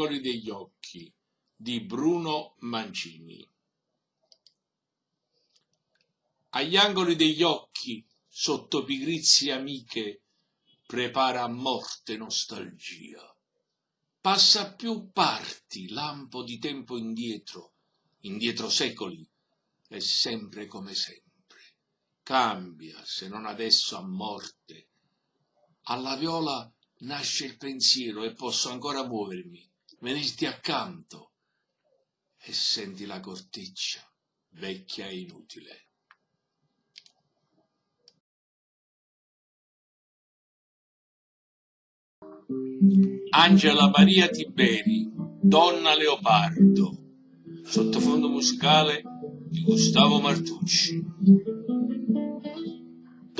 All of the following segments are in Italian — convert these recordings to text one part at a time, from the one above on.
angoli degli occhi di Bruno Mancini. Agli angoli degli occhi, sotto pigrizie amiche, prepara a morte nostalgia. Passa più parti, lampo di tempo indietro, indietro secoli, è sempre come sempre. Cambia, se non adesso a morte. Alla viola nasce il pensiero e posso ancora muovermi, venirti accanto e senti la corteccia vecchia e inutile. Angela Maria Tiberi, Donna Leopardo, sottofondo musicale di Gustavo Martucci.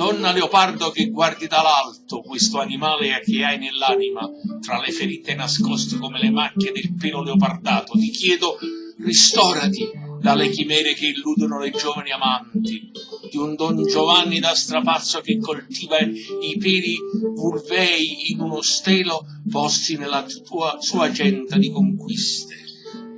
Donna leopardo che guardi dall'alto questo animale che hai nell'anima, tra le ferite nascoste come le macchie del pelo leopardato, ti chiedo ristorati dalle chimere che illudono le giovani amanti, di un Don Giovanni da strapazzo che coltiva i peli vulvei in uno stelo posti nella tua sua agenda di conquiste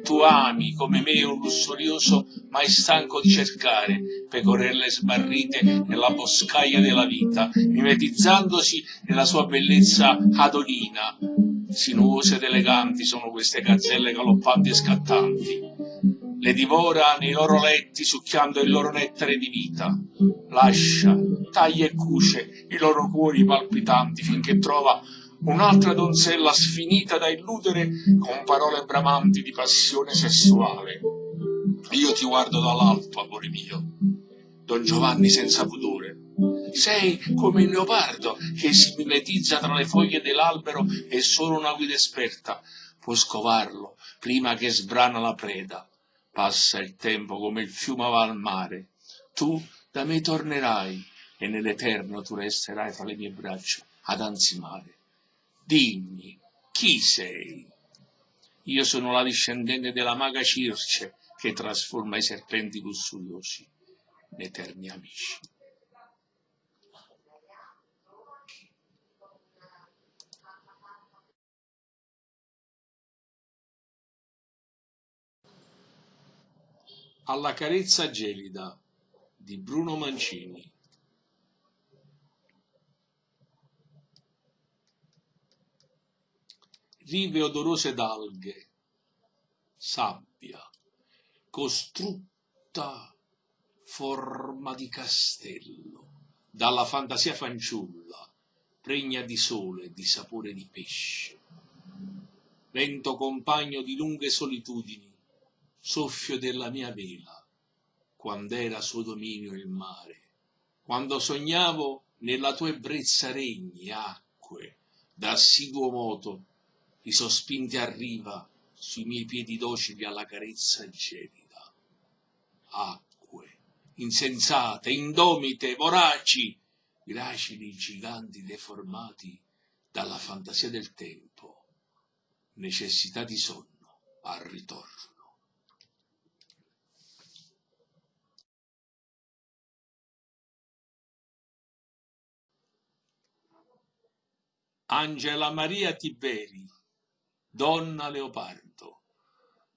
tu ami come me un lussurioso mai stanco di cercare pecorelle smarrite nella boscaglia della vita, mimetizzandosi nella sua bellezza adolina. Sinuose ed eleganti sono queste gazzelle galoppanti e scattanti. Le divora nei loro letti succhiando il loro nettare di vita. Lascia, taglia e cuce i loro cuori palpitanti finché trova un'altra donzella sfinita da illudere con parole bramanti di passione sessuale. Io ti guardo dall'alto, amore mio, Don Giovanni senza pudore. Sei come il leopardo che si mimetizza tra le foglie dell'albero e solo una guida esperta può scovarlo prima che sbrana la preda. Passa il tempo come il fiume va al mare. Tu da me tornerai e nell'eterno tu resterai fra le mie braccia ad ansimare. Dimmi, chi sei? Io sono la discendente della maga Circe che trasforma i serpenti lussuriosi in eterni amici. Alla carezza gelida di Bruno Mancini rive odorose d'alghe, sabbia, costrutta forma di castello, dalla fantasia fanciulla, pregna di sole e di sapore di pesce. Vento compagno di lunghe solitudini, soffio della mia vela, quando era suo dominio il mare, quando sognavo nella tua ebbrezza regni, acque, da assiduo moto, i sospinti a riva sui miei piedi docili alla carezza gelida. Acque, insensate, indomite, voraci, gracili giganti deformati dalla fantasia del tempo, necessità di sonno al ritorno. Angela Maria Tiberi Donna Leopardo.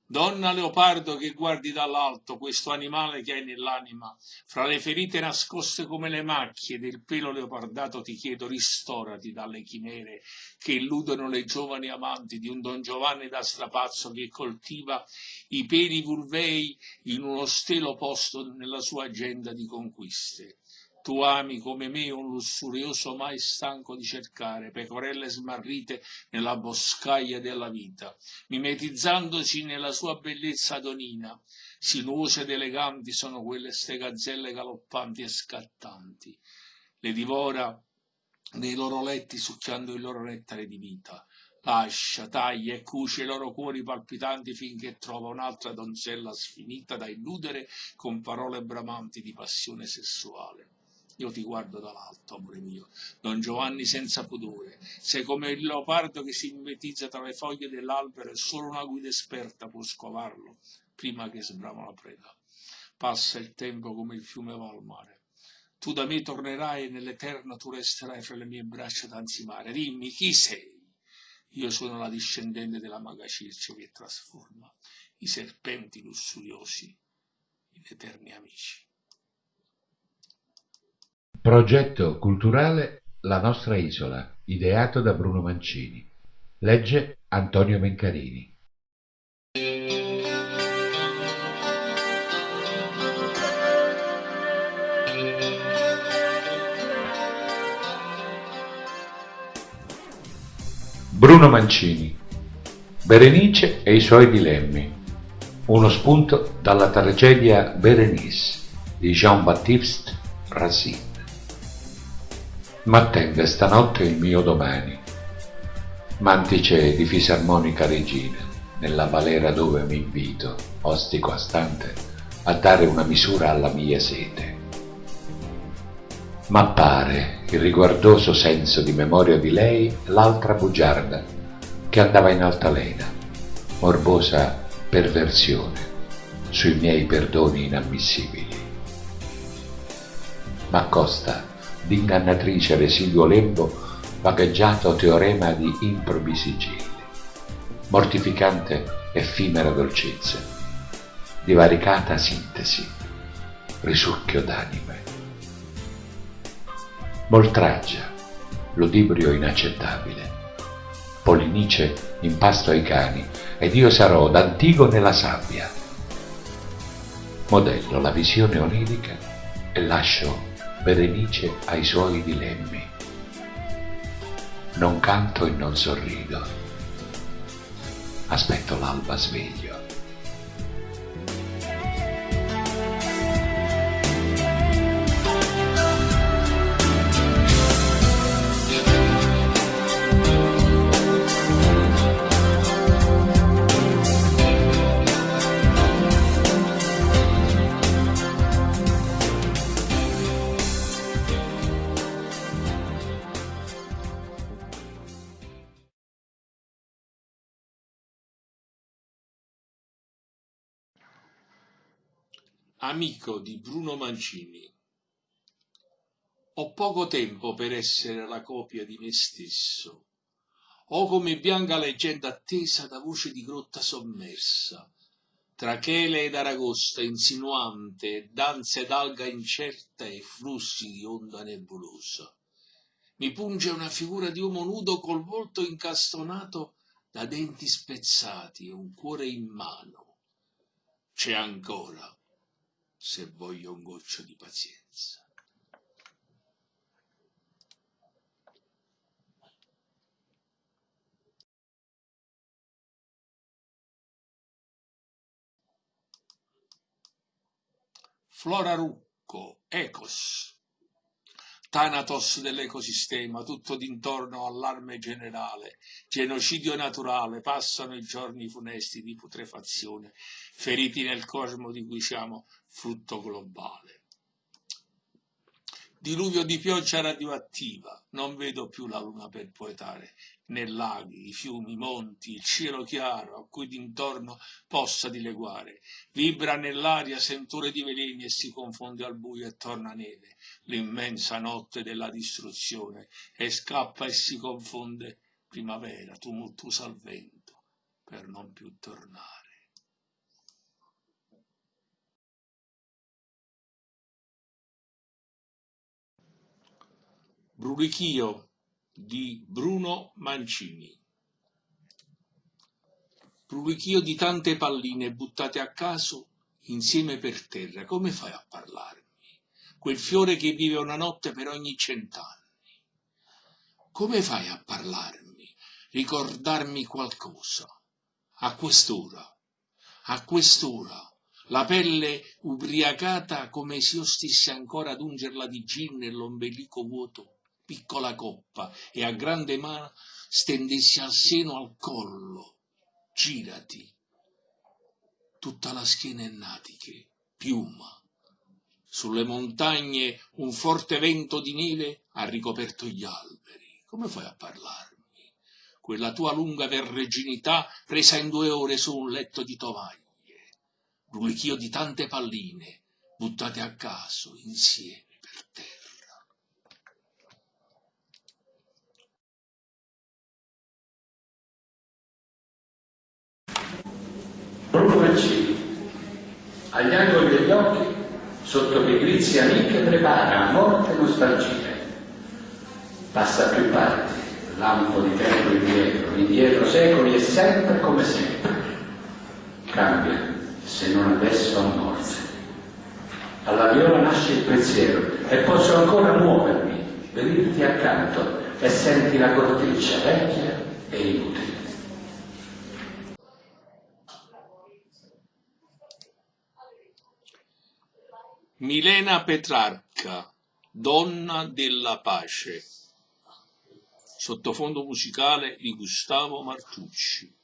Donna Leopardo che guardi dall'alto questo animale che hai nell'anima, fra le ferite nascoste come le macchie del pelo leopardato ti chiedo ristorati dalle chimere che illudono le giovani amanti di un Don Giovanni da strapazzo che coltiva i peli vulvei in uno stelo posto nella sua agenda di conquiste. Tu ami come me un lussurioso mai stanco di cercare pecorelle smarrite nella boscaglia della vita, mimetizzandosi nella sua bellezza adonina. Sinuose ed eleganti sono quelle ste gazzelle galoppanti e scattanti. Le divora nei loro letti succhiando il loro nettare di vita. Lascia, taglia e cuce i loro cuori palpitanti finché trova un'altra donzella sfinita da illudere con parole bramanti di passione sessuale. Io ti guardo dall'alto, amore mio, Don Giovanni senza pudore. Sei come il leopardo che si mimetizza tra le foglie dell'albero e solo una guida esperta può scovarlo prima che sbrama la preda. Passa il tempo come il fiume va al mare. Tu da me tornerai e nell'eterno tu resterai fra le mie braccia ad ansimare. Dimmi chi sei? Io sono la discendente della maga Circe che trasforma i serpenti lussuriosi in eterni amici. Progetto culturale La nostra isola, ideato da Bruno Mancini. Legge Antonio Mencarini. Bruno Mancini Berenice e i suoi dilemmi Uno spunto dalla tragedia Berenice di Jean-Baptiste Racine M'attende stanotte il mio domani Mantice di fisarmonica regina Nella valera dove mi invito, ostico astante A dare una misura alla mia sete M'appare il riguardoso senso di memoria di lei l'altra bugiarda che andava in altalena, morbosa perversione sui miei perdoni inammissibili. M'accosta d'ingannatrice residuo lembo vagheggiato teorema di improbi sigilli, mortificante effimera dolcezza, divaricata sintesi, risucchio d'anime Moltraggia, ludibrio inaccettabile. Polinice in pasto ai cani, ed io sarò d'Antigone la sabbia. Modello la visione onirica e lascio Berenice ai suoi dilemmi. Non canto e non sorrido. Aspetto l'alba sveglio. Amico di Bruno Mancini. Ho poco tempo per essere la copia di me stesso. Ho come bianca leggenda attesa da voce di grotta sommersa, tra chele ed aragosta insinuante, danze d'alga incerta e flussi di onda nebulosa. Mi punge una figura di uomo nudo col volto incastonato da denti spezzati e un cuore in mano. C'è ancora se voglio un goccio di pazienza. Flora Rucco, Ecos, Thanatos dell'ecosistema, tutto d'intorno allarme generale, genocidio naturale, passano i giorni funesti di putrefazione, feriti nel cosmo di cui siamo frutto globale. Diluvio di pioggia radioattiva, non vedo più la luna per poetare, né laghi, i fiumi, i monti, il cielo chiaro a cui d'intorno possa dileguare. Vibra nell'aria sentore di veleni e si confonde al buio e torna neve, l'immensa notte della distruzione, e scappa e si confonde primavera, tumultuosa al vento, per non più tornare. Brulichio di Bruno Mancini. Brulichio di tante palline buttate a caso insieme per terra. Come fai a parlarmi? Quel fiore che vive una notte per ogni cent'anni. Come fai a parlarmi? Ricordarmi qualcosa? A quest'ora, a quest'ora, la pelle ubriacata come se io stessi ancora ad ungerla di gin nell'ombelico vuoto piccola coppa e a grande mano stendessi al seno al collo. Girati. Tutta la schiena è natiche, piuma. Sulle montagne un forte vento di neve ha ricoperto gli alberi. Come fai a parlarmi? Quella tua lunga verreginità presa in due ore su un letto di tovaglie. Brulichio di tante palline buttate a caso insieme Proprio per cibo, agli angoli degli occhi, sotto pigrizia amiche prepara a morte nostalgia. Passa più parti, lampo di tempo indietro, indietro secoli e sempre come sempre. Cambia, se non adesso a morte. Alla viola nasce il pensiero e posso ancora muovermi, venirti accanto e senti la corteccia vecchia e inutile. Milena Petrarca, Donna della pace. Sottofondo musicale di Gustavo Martucci.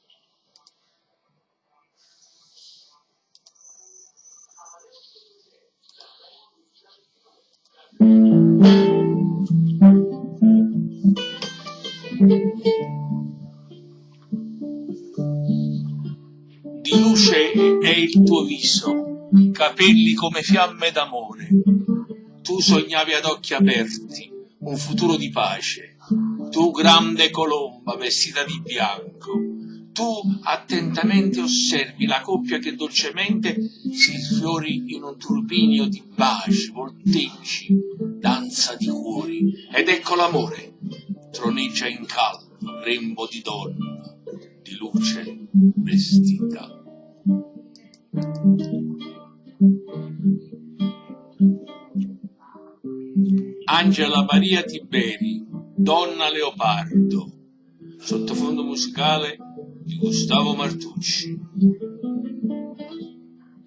Di luce è il tuo viso, capelli come fiamme d'amore. Tu sognavi ad occhi aperti un futuro di pace. Tu grande colomba vestita di bianco. Tu attentamente osservi la coppia che dolcemente si sfiori in un turbinio di baci, volteggi, danza di cuori. Ed ecco l'amore, troneggia in caldo, rembo di donna, di luce vestita. Angela Maria Tiberi, Donna Leopardo, sottofondo musicale di Gustavo Martucci.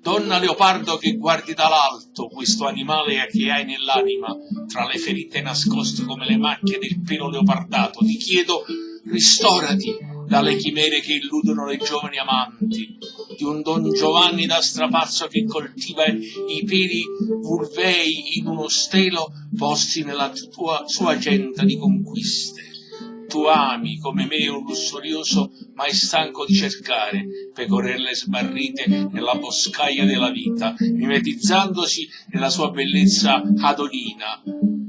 Donna Leopardo che guardi dall'alto questo animale che hai nell'anima, tra le ferite nascoste come le macchie del pelo leopardato, ti chiedo ristorati dalle chimere che illudono le giovani amanti, di un Don Giovanni da strapazzo che coltiva i peli vulvei in uno stelo posti nella tua, sua agenda di conquiste. Tu ami come me un lussurioso mai stanco di cercare pecorelle smarrite nella boscaglia della vita, mimetizzandosi nella sua bellezza adolina.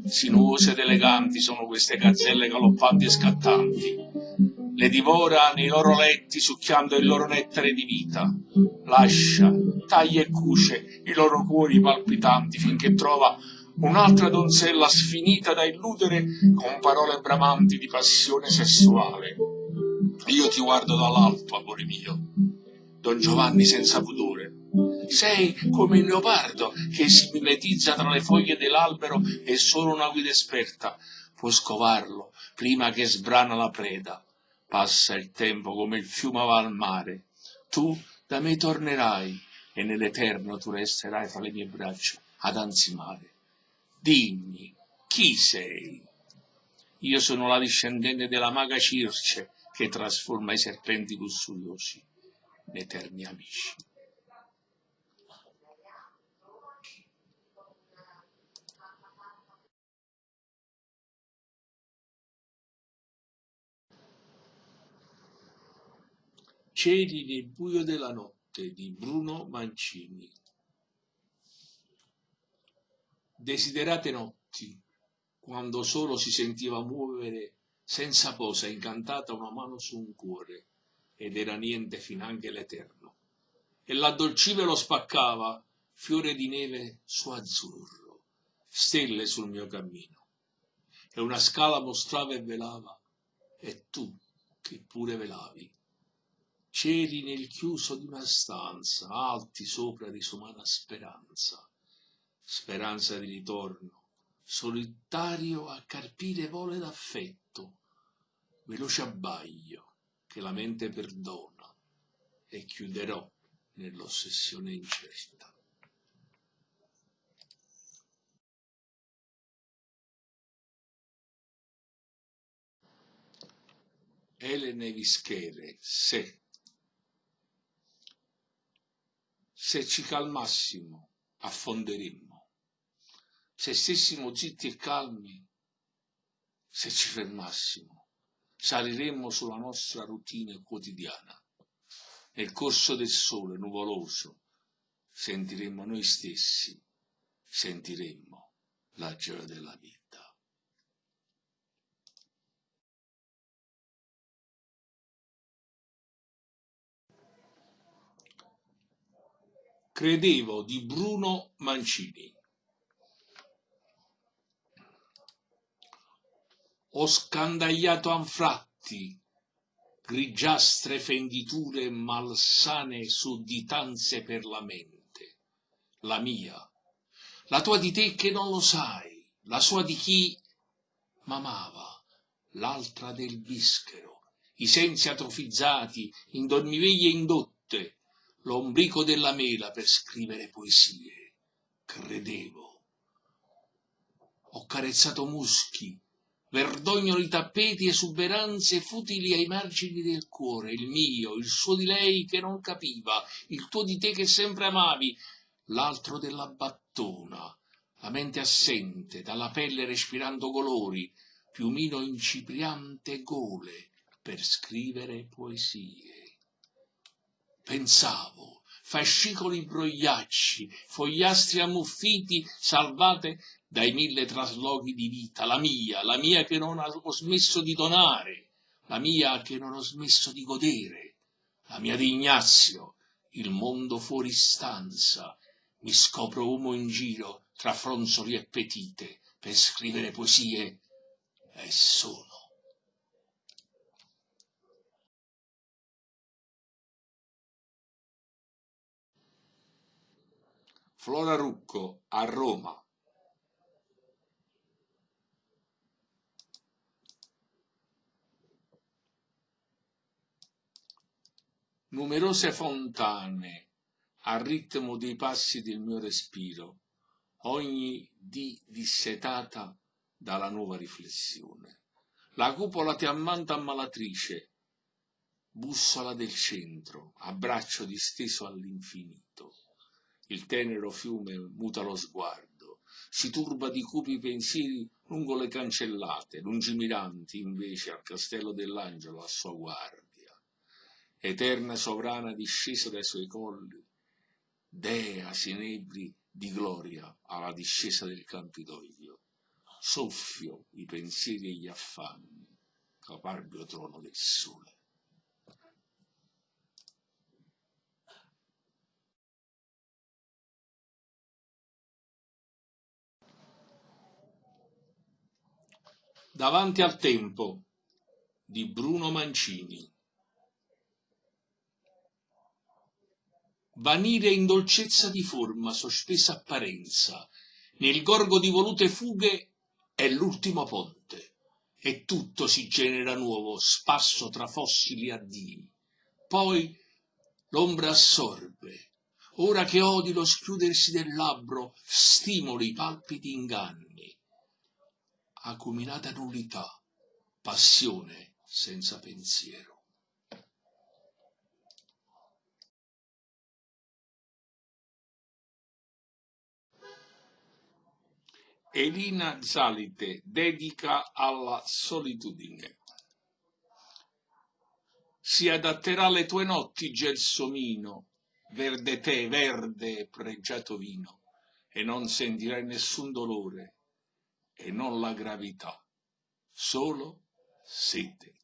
Sinuose ed eleganti sono queste gazzelle galoppanti e scattanti le divora nei loro letti succhiando il loro nettare di vita. Lascia, taglia e cuce i loro cuori palpitanti finché trova un'altra donzella sfinita da illudere con parole bramanti di passione sessuale. Io ti guardo dall'alto, amore mio, Don Giovanni senza pudore. Sei come il leopardo che si mimetizza tra le foglie dell'albero e solo una guida esperta può scovarlo prima che sbrana la preda. Passa il tempo come il fiume va al mare. Tu da me tornerai e nell'eterno tu resterai fra le mie braccia ad ansimare. Dimmi, chi sei? Io sono la discendente della maga Circe che trasforma i serpenti lussuriosi in eterni amici. Cieli nel buio della notte di Bruno Mancini. Desiderate notti, quando solo si sentiva muovere senza posa incantata una mano su un cuore, ed era niente finanche l'eterno. E l'addolcive lo spaccava, fiore di neve su azzurro, stelle sul mio cammino. E una scala mostrava e velava, e tu che pure velavi cieli nel chiuso di una stanza, alti sopra disumana speranza, speranza di ritorno, solitario a carpire vole d'affetto, veloce abbaglio che la mente perdona e chiuderò nell'ossessione incerta. Elene Vischere, se Se ci calmassimo, affonderemmo. Se stessimo zitti e calmi, se ci fermassimo, saliremmo sulla nostra routine quotidiana. Nel corso del sole nuvoloso sentiremmo noi stessi, sentiremmo la gioia della vita. Credevo di Bruno Mancini. Ho scandagliato anfratti, grigiastre fenditure malsane sudditanze per la mente, la mia, la tua di te che non lo sai, la sua di chi m'amava, l'altra del bischero, i sensi atrofizzati, in dormiveglie indotte, l'ombrico della mela per scrivere poesie. Credevo. Ho carezzato muschi, verdognoli tappeti, esuberanze futili ai margini del cuore, il mio, il suo di lei che non capiva, il tuo di te che sempre amavi, l'altro della battona, la mente assente, dalla pelle respirando colori, piumino incipriante gole per scrivere poesie pensavo, fascicoli brogliacci, fogliastri ammuffiti, salvate dai mille trasloghi di vita, la mia, la mia che non ho smesso di donare, la mia che non ho smesso di godere, la mia di Ignazio, il mondo fuori stanza, mi scopro uomo in giro tra fronzoli e petite per scrivere poesie e sono Flora Rucco a Roma. Numerose fontane al ritmo dei passi del mio respiro, ogni di dissetata dalla nuova riflessione. La cupola ti ammanta ammalatrice, bussola del centro, abbraccio disteso all'infinito il tenero fiume muta lo sguardo, si turba di cupi pensieri lungo le cancellate, lungimiranti invece al castello dell'angelo a sua guardia. Eterna sovrana discesa dai suoi colli, dea sinebri di gloria alla discesa del Campidoglio, soffio i pensieri e gli affanni, caparbio trono del sole. Davanti al tempo di Bruno Mancini. Vanire in dolcezza di forma, sospesa apparenza, nel gorgo di volute fughe è l'ultimo ponte, e tutto si genera nuovo, spasso tra fossili addii. Poi l'ombra assorbe, ora che odi lo schiudersi del labbro, stimoli i palpiti inganni acuminata nullità, passione senza pensiero. Elina Zalite dedica alla solitudine. Si adatterà alle tue notti gelsomino, verde tè, verde pregiato vino, e non sentirai nessun dolore, e non la gravità, solo sete.